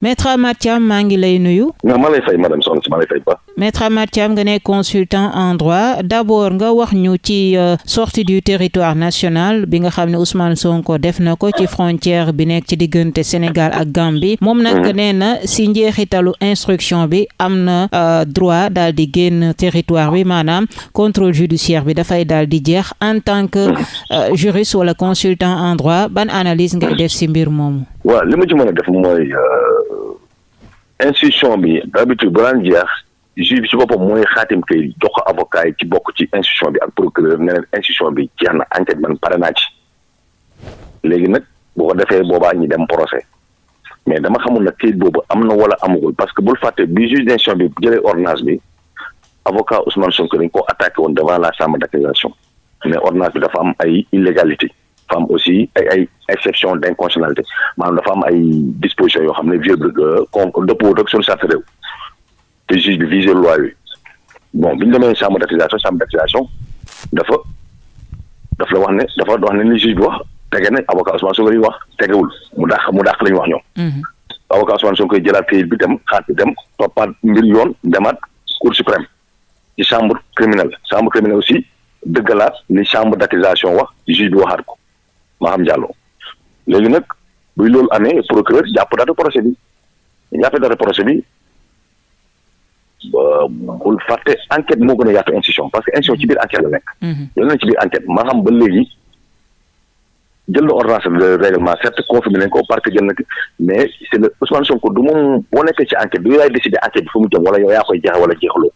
Maître Amath Thiam maa ngi lay nuyu. nga ma lay fay madame soxna si ma lay fay ba. Maître Amath Thiam nga ne consultant en droit d'abord nga wax ñu ci euh, sortie du territoire national bi nga xam ne Ousmane Sonko def na ko ci frontière bi nekk ci diggante Sénégal ak Gambie moom nag mhm. nee na si njeexitalu instruction bi am na euh, droit daal di génn territoire bi maanaam contrôle judiciaire bi dafay daal di jeex en tant que mhm. euh, juriste wala consultant en droit ban analyse ngay def si mbir moomu. waaw li ma ci mën a def mooy euh, institution bi d'habitude bu daan jeex juge bi ci boppam mooy xaatim kay jox ko avocat yi ci bokk ci institution bi ak procureur ne leen institution bi jeex na enquête man pare naa ci léegi nag boo ko defee boobaa ñi dem procès mais dama xamul nag kayit boobu am na wala amagul parce que bul fàtte bi juge d'instruction bi jëlee ordonnance bi avocat Ousmane Sonko dañ ko attaqué woon devant la chambre d'accusation ne ordonnance bi dafa am ay illégalité dafa am aussi ay ay exception d' inconstitutionnalité maanaam dafa am ay dispositions yoo xam ne vieux bi euh, con dëppoo ak suñu charte réew te juge bi visé loi bi bon bi ñu demee chambre d' accusation chambre d' accusation dafa daf la wax ne dafa wax ne li juge bi wax tege na avocat Ousmane Sonko yi wax tegewul mu dàq mu dàq la ñu wax ñoom. Mhm. avocat Ousmane Sonko koy jëlaat kayit bi dem xaat bi dem toppaat mbir yoon demaat cour suprême. ci chambre criminelle chambre criminelle aussi dëggalaat li chambre d'accusation wax juge bi waxaat ko Maham Diallo léegi nag buy loolu amee procureur jàpp date procès bi jàpp date procès bi bul fàtte enquête moo gën a yaatu institution parce que institution ci biir enquête la nekk. Mhm. loolu na ci biir enquête Maham ba léegi jël na ordonnance de règlement certes confirmé nañ ko parce que jël na mais c' est le Ousmane Sonko du moom boo nekkee ci enquête bi yow yaay décidé enquête bi fu mu jëm wala yow yaa koy jeex wala jeexaloo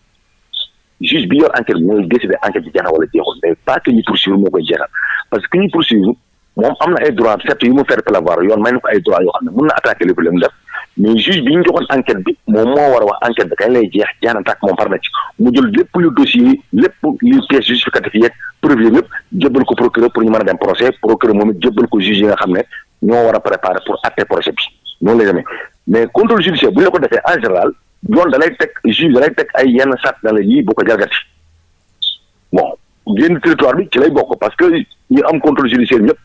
juge bi yor enquête bi mooy décidé enquête bi jeex na wala jeexul mais pas que ñu poursuivre moo koy jeexal parce que ki ñu poursuivre moom am na ay droit certes yu mu faire prévoir yoon may na ko ay droit yoo xam ne mun na attaquer lépp li mu def mais juge bi ñu joxoon enquête bi moom moo war a wax enquête bi kañ lay jeex jeex na tàkk moom par na ci mu jël lépp lu dossier lépp li pièce justificative yeeg preuve yëpp jébbal ko procureur pour ñu mën a dem procès procureur moom it jébbal ko juge yi nga xam ne ñoo war a préparer pour atte projet bi noonu lay demee mais contrôle judiciaire bu ñu la ko defee en général yoon da lay teg juge da lay teg ay yenn sat na la yii bu ko jalgati bon génn territoire bi ci lay bokk parce que ñu am contrôle judiciaire ñëpp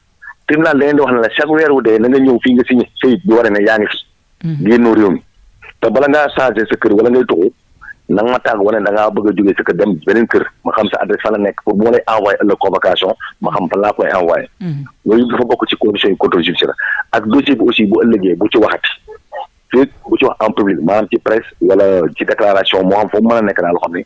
tribunal da leen di wax ne la chaque weer wu dee na nga ñëw fii nga signé këyit bi war ne yaa ngi fi. Mhm. génnoo réew mi te bala ngaa changé sa kër wala ngay tuxu na nga ma tàgg wane da ngaa bëgg a jógee sa kër dem beneen kër ma xam sa adresse fan la nekk pour bu ma lay envoyé ëllëg convocation ma xam fan laa koy envoyé. Mhm. loolu dafa bokk ci condition yi contrôle judiciaire ak dossier bi aussi bu ëllëgee bu ci waxati fii bu ci wax en public maanaam ci presse wala ci déclaration moo xam foofu mën a nekk daal loo xam ne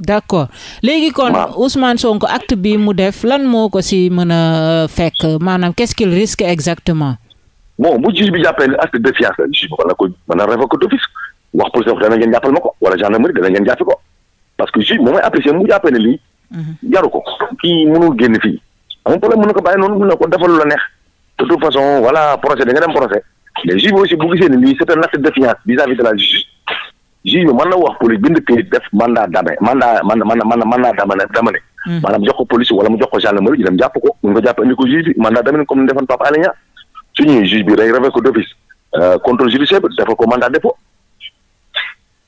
d'accord léegi kon Ousmane Sonko acte bi mu def lan moo ko si mën a euh, fekk maanaam qu'est-ce qu'il risque exactement. bon bu juge bi jàppee ne acte de défiance la juge bi mën na ko mën na révoquer d'office wax police dana ngeen jàppal ma ko wala gendarmerie dana ngeen jàppi ko parce que juge moom mooy apprécier mu jàppee ne lii. Mhm. jaru ko kii mënul génn fii. amul problème mën na ko bàyyi noonu mën na ko defal la neex de toute façon voilà procès da nga dem procès mais juge bi aussi bu gisee ne lii c'est un acte de défiance vis-à-vis de la justice juge bi mën na wax police bind këyit def mandat d'arrêt mandat man man man mandat d'amener d'amener hmm. maanaam jox ko police wala mu jox ko gendarmerie ñu dem jàpp ko ñu ko jàpp indi ko juge bi mandat d'amener comme ni defoon Pape Alé Niang suñuy juge bi day rafet ko d'office euh, contrôle judiciaire bi dafa ko mandat dépôt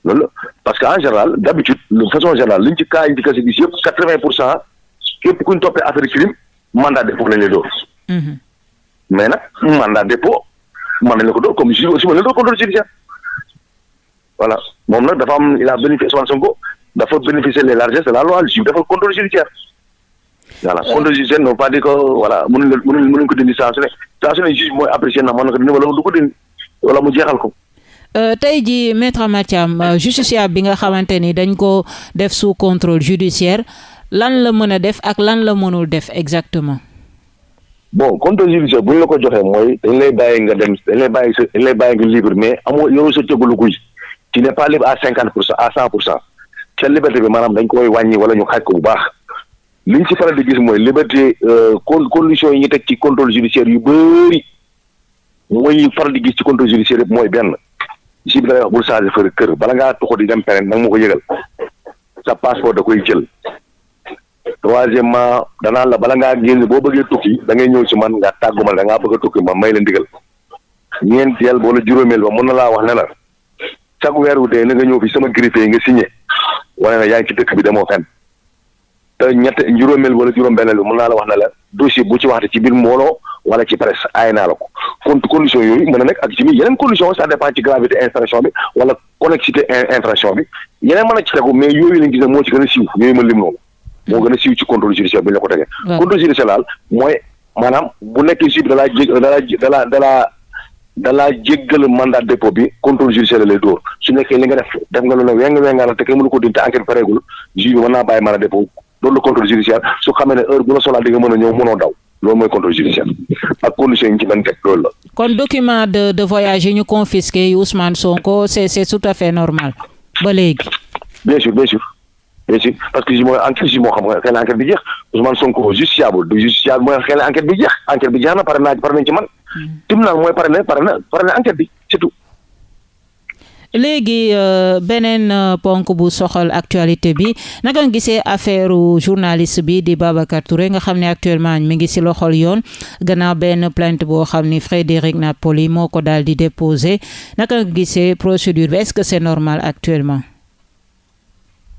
loolu la parce que en général d'habitude de façon générale liñ ci cas yi ci kase gis yëpp quatre-vingt pour cent képp kuñ toppee affaire crime mandat dépôt lañ lay door hmm. mais nag mandat dépôt mën nañ la ko door comme juge aussi mën nañ la door contrôle judiciaire voilà moom nag dafa am il a bénéficié Ousmane Sonko dafa bénéficier les largesses de la loi juge dafa contrôle judiciaire voilà euh. contrôle judiciaire non pas di ko voilà mënuñ la mënuñ mënuñ ko dindi saa su ne saa su ne juge mooy apprécier na mën na ko dindi wala du ko dindi wala mu jeexal ko Euh, tey ji maître Amath Thiam euh, justiciable bi nga xamante ni dañ ko def sous contrôle judiciaire lan la mën a def ak lan la mënul def exactement bon contrôle judiciaire bu ñu la ko joxee mooy dañ lay bàyyi nga dem dañ lay bàyyi sa dañ lay bàyyi nga libre mais amoo yow sa cëggalu guy tu n'es pas libre à cinquante pour cent à cent pour cent sa liberté bi maanaam dañ koy wàññi wala ñu xaaj ko bu baax li ñu ci faral di gis mooy liberté euh, con conditions yi ñu teg ci contrôle judiciaire yu bëri mooy ñu faral di gis ci contrôle judiciaire yëpp mooy benn si bi da ngay wax bul changé fër kër bala ngaa tuxu di dem peneen nag moo ko yëgal sa passeport da koy jël troisièmement danaan la bala ngaa génn boo bëggee tukki da ngay ñëw ci man nga tàggu ma da ngaa bëgg a tukki ma may la ndigal ñeenteel wala juróomeel ba mën na laa wax ne la chaque weer wu dee na nga ñëw fi sama griffe nga signé wane na yaa ngi ci dëkk bi demoo fenn te ñett juróomeel wala juróom-benneel bi mën naa la wax ne la dossier bu ci waxte ci biir mbooloo wala ci presse aay naa la ko kon condition yooyu mën na nekk ak ci biir yeneen condition ça dépend ci gravité infraction bi wala connexité infraction bi yeneen mën a ci tegu mais yooyu lañ gis ne moo ci gën a siiw yooyu ma lim noonu moo gën a siiw ci contrôle judiciaire bi ñu la ko tegee contrôle judiciaire daal mooy maanaam bu nekkee juge bi dalaa jég dalaa dalaa dalaa dalaa jéggal mandat dépôt bi contrôle judiciaire lay dóor su nekkee li nga def def nga lu ne weng wengaana te kenn mënu ko dindi te enquête pareegul juge bi mën naa bàyyi mandat dépôt loolu la contrôle judiciaire su xamee ne heure bu la soxlaa di nga mën a ñëw mënoo daw loolu mooy contrôle judiciaire ak condition yi ñu ci mën teg loolu la. kon document de de voyage yi ñu confisqué yu Ousmane Sonko c'est c'est tout à fait normal ba léegi. bien sûr bien sûr bien sûr parce que mooy enquête si moo xam nga xëy na enquête bi jeex Ousmane Sonko justiciable du justiciable mooy xëy na enquête bi jeex enquête bi jeex na pare naa pare nañ ci man. Hmm. tribunal mooy pare na pare na pare na enquête bi c'est tout. léegi euh, beneen euh, ponk bu soxal actualité bi naka nga gisee affaire journaliste bi di Babacar Touré nga xam ne actuellement mi ngi si loxol yoon gannaaw benn plainte boo xam ni Frédéric Napoli moo ko daal di déposé naka nga gisee procédure bi est-ce que c'est normal actuellement.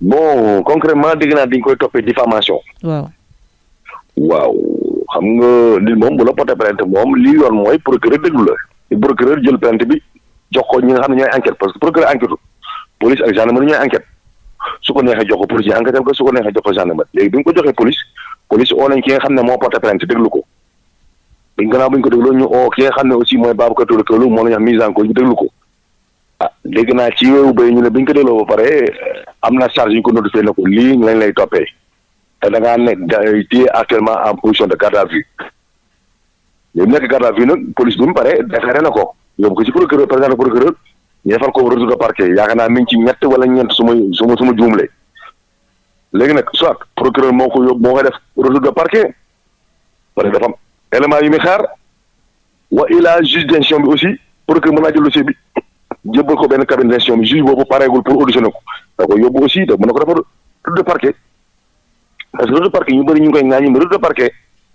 bon concrètement dégg naa dañ koy toppee diffamation. waaw. waaw xam nga li moom bu la porté plainte moom li yoon mooy procureur déglu la. procureur jël plainte bi jox ko ñi nga xam ne ñooy enquête parce que procureur enquête police ak gendarmerie ñooy enquête su ko neexee jox ko police ñu enquête ko su ko neexee jox ko gendarmerie léegi bi ñu ko joxee police police oo nañ ki nga xam ne moo porté plainte déglu ko buñ gannaaw buñ ko dégloo ñu oo ki nga xam ne aussi mooy Babacar Touré Kewoulo moo la ñu wax mise en cause ñu déglu ko ah dégg naa ci wéewu bay ñu ne bi ñu ko dégloo ba pare am na charge yu ko notifié na ko lii lañ lay toppee te da ngaa nekk da téye actuellement en position de garde à vue yow nekk garde à vue nag police bi mu pare déféré na ko yóbbu ko ci procureur président procureur ñu defal ko retour de parquet yaakaar naa mi ngi ci ñett wala ñeent su ma su ma su ma juumlee léegi nag soit procureur moo ko yóbbu moo koy def retour de parquet wala dafa am élément yu muy xaar wa ilaa juge d'instruction bi aussi pour que mën naa jël dossier bi jébbal ko benn cabinet d'instruction bi juge boobu pareegul pour auditionner ko da ko yóbbu aussi da mën na ko defar retour de parquet parce que retour de parquet ñu bëri ñu ngi koy ŋaañu mais retour de parquet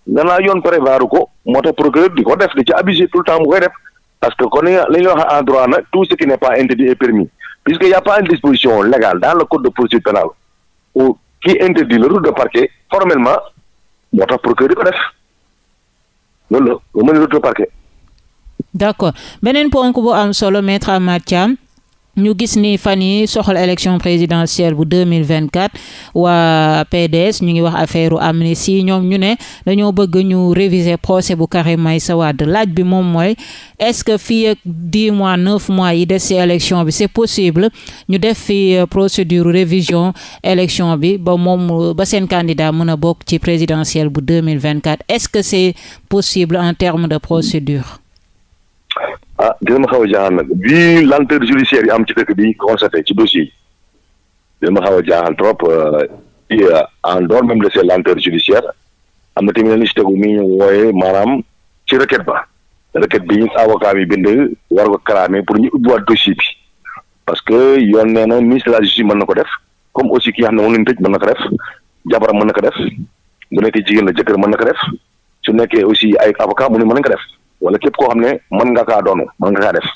danaa yoon prévoir ko moo tax procureur di ko def di ci abusé tout le temps mu koy def parce que kon li nga li nga wax en droit nag tout ce qui n'est pas interdit est permis puisque y a pas une disposition légale dans le code de procédure pénale ou qui interdit le retour de parquet formellement moo tax procureur di ko def loolu la ba mën a retour parquet. d' accord beneen ponk bu am solo maître Amath Thiam ñu gis ni fan yi soxal élection présidentielle bu 2024 waa PDS ñu ngi wax affaire amnistie ñoom ñu ne dañoo bëgg ñu réviser procès bu Karim Meïssa Wade laaj bi moom mooy est-ce que fii ak dix mois neuf mois yi des ci élection bi c'est possible ñu def fi euh, procédure révision élection bi ba moom ba seen candidat mën a bokk ci présidentielle bu deux mille vingt quatre est-ce que c'est possible en termes de procédure. ah dina ma xaw a jaaxal nag vu lenteur judiciaire yi am ci dëkk bi constaté ci dossier yi li ma xaw a jaaxal trop ci euh, euh, en dehors même de ces lenteurs judiciaires am na tamit li si tegu mi ñu wooyee maanaam ci requête ba requête bi avocat bi bind war ko clamé pour ñu ubbiwaat dossier bi parce que yoon nee na ministre de la justice mën na ko def comme aussi ki nga xam ne moom la ñu tëj mën na ko def jabaram mën na ko def bu nekkee jigéen la jëkkër mën na ko def su nekkee aussi ay avocat mu ne mën nañ ko def wala képp koo xam ne mën nga kaa doonu mën nga kaa def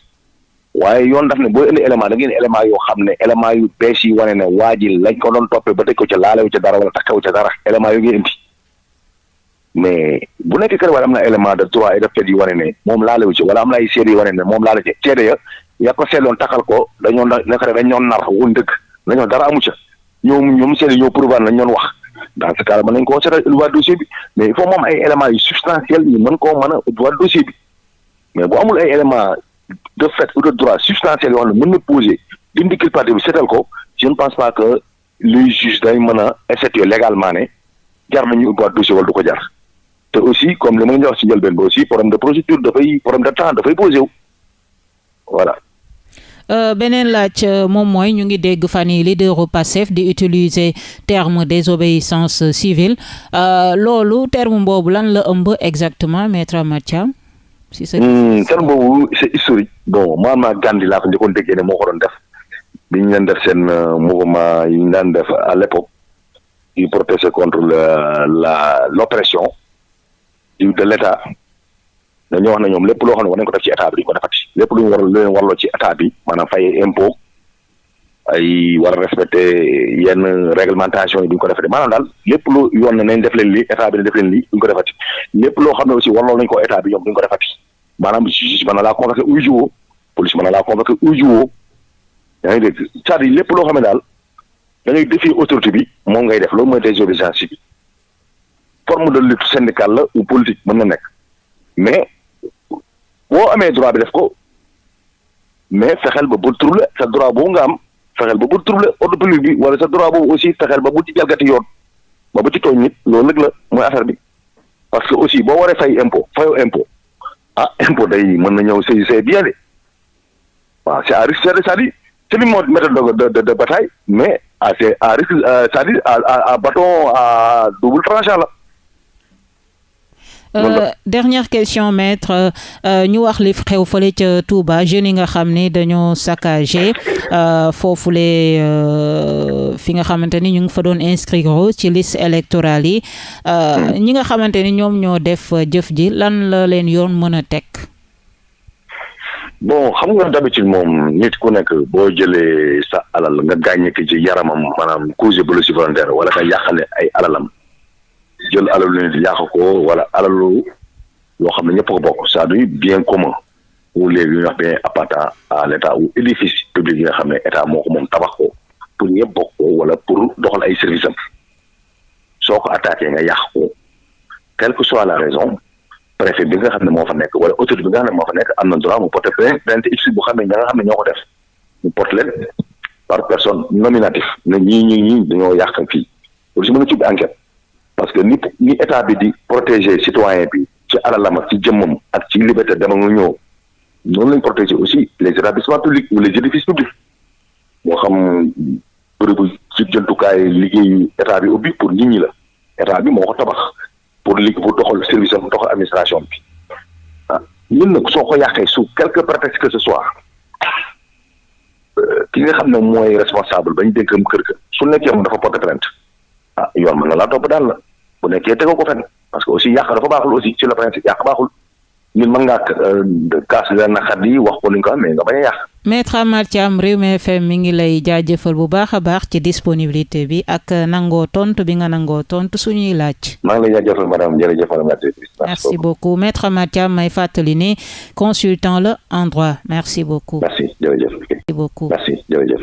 Waaye, yoon daf ne booy indi élément dangay indi élément yoo xam ne élément yu bees yuy wane ne waa ji lañ ko doon toppe ba tëj ko ca laalewu ca dara wala takkewu ca dara élément yooyu ngay indi mais bu nekkee Karim Wade am na élément de droit et de fait yu wane ne moom laalewu ci wala am na ay seede yu wane ne moom laale ci seede ya ya ko seetloon takkal ko dañoo na naka dañ ñoon nar woon dëgg dañoo dara amu ca ñoom ñoom seede ñoo prouvé lañ ñoon wax dans ce cas mën nañ koo seetal éluwaat dossier bi mais il faut moom ay éléments yu substantiel yu mën koo mën a éluwaat dossier bi mais bu amul ay éléments de fait ou de droit substantiel yoo xam ne mën na poser dindi culpabilité bi seetal ko je ne pense pas que les juges dañ mën a effectuer légalement ne jar nañu ubbiwaat dossier wala du ko jar te aussi comme li ma leen wax ci njëlbeen ba aussi problème de procédure dafay problème de temps dafay posé wu voilà. Euh, beneen laaj euh, moom mooy ñu ngi dégg fan yi leaderu Pastef di utiliser terme désobéissance civile euh, loolu terme boobu lan la ëmb exactement maître Amath Thiam si sa hmm, terme boobu c'est historique. bon man maa Gandhi laa ko njëkkoon déggee ne moo ko doon def bi ñu leen def seen euh, mouvement yi ñu daan def à l'époque di protester contre la la l'oppression de l'État dañoo wax na ñoom lépp loo xam ne war nañ ko def ci état bi duñ ko defati lépp lu ñu war lu leen warloo ci état bi maanaam fay impôt ay war a respecté yenn réglementation yi duñ ko defati maanaam daal lépp lu yoon ne nañ def leen lii état bi ne def leen lii duñ ko defati lépp loo xam ne aussi warloo nañ ko état bi ñoom duñ ko defati maanaam juge mën na laa convoqué uy jiwoo police mën na laa convoqué uy jiwoo yaa ngi dégg cest lépp loo xam ne daal da ngay défier autorité bi moom ngay def loolu mooy désobéissance civile forme de lutte syndicale la ou politique mën na nekk mais boo amee droit bi def ko mais fexeel ba bul trouble sa droit boobu nga am fexeel ba bul trouble ordre public bi wala sa droit boobu aussi fexeel ba bul ci jalgati yoon ba bu ci tooñ nit loolu nag la mooy affaire bi parce que aussi boo waree fay impôt fayoo impôt ah impôt day mën na ñëw saisir say bien de waaw c'est à risque c'est-à-dire c'est une méthode de de de bataille mais à c'est à risque euh, c'est-à-dire à à à bâton à double tranchant la. Euh, dernière question maître euh, euh, ñu wax li xew fële ca Touba jeunes yi nga xam ni dañoo saccagé euh, foofule euh, fi nga xamante ni ñu ngi fa doon inscrire ci liste électorale yi hmm. ñi nga xamante ni ñoom ñoo def jëf ji lan la leen yoon mën a teg. bon xam nga d'habitude moom nit ku nekk boo jëlee sa alal nga gàññe ki ci yaramam maanaam cause blessure volontaire wala nga yàqale ay alalam jël alalu nit yàq ko wala alalu loo xam ne ñëpp ko bokk cest à bien commun ou léegi ñu wax bien appartenant à l' état ou édifice public yi nga xam ne état moo ko moom tabax ko pour ñëpp bokk ko wala pour doxal ay service am soo ko attaqué nga yàq ko quelle que soit la raison préfet bi nga xam ne moo fa nekk wala autorité bi nga xam ne moo fa nekk am na droit mu porter plainte x bu xam ne ña nga xam ne ñoo ko def mu porte leen par personne nominatif ne ñii ñii ñii dañoo yàq fii loolu si mën a tudd enquête parce que ni ni état bi di protéger citoyen bi ci alalam ak ci jëmmam ak ci liberté dama nga ñëw noonu lañ protéger aussi les établissements publics ou les édifices publics moo xam bërëbu ci jëntukaay liggéeyu état bi ubbi pour nit ñi la état bi moo ko tabax pour li pour doxal service am doxal administration bi ah ñun nag soo ko yàqee su quelque prétexte que ce soit euh, ki nga xam ne mooy responsable bañ dénkam kër ga su nekkee moom dafa porter plainte ah yoon mën na laa topp daal la bu nekkee tegoo ko fenn parce que aussi yàq dafa baaxul aussi sur le principe yàq baaxul. nit mën ngaa euh, kaas li la naqar yi wax ko li nga ko amee nga bañ a yàq. maître Amar Thiam Rewmi FM mi ngi lay jaajëfal bu baax a baax ci disponibilité bi ak nangoo tontu bi nga nangoo tontu suñuy laaj. maa ngi lay jaajëfal madame jërëjëf merci beaucoup maître Amar Thiam may fàttali ni consultant la en droit merci beaucoup. merci jërëjëf. merci beaucoup merci jërëjëf.